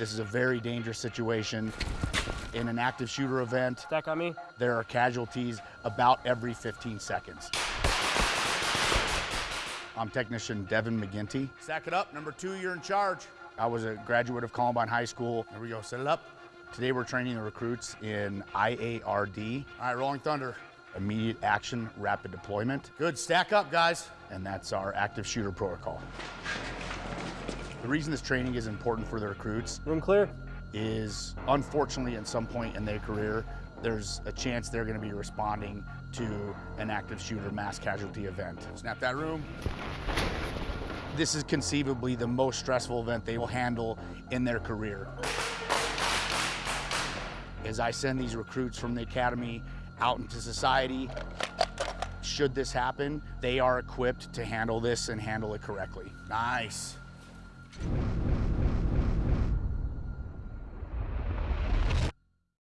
This is a very dangerous situation. In an active shooter event, Stack on me. there are casualties about every 15 seconds. I'm technician Devin McGinty. Stack it up. Number two, you're in charge. I was a graduate of Columbine High School. Here we go. Set it up. Today we're training the recruits in IARD. All right, Rolling Thunder. Immediate action, rapid deployment. Good. Stack up, guys. And that's our active shooter protocol. The reason this training is important for the recruits Room clear. is unfortunately at some point in their career, there's a chance they're gonna be responding to an active shooter mass casualty event. Snap that room. This is conceivably the most stressful event they will handle in their career. As I send these recruits from the academy out into society, should this happen, they are equipped to handle this and handle it correctly. Nice.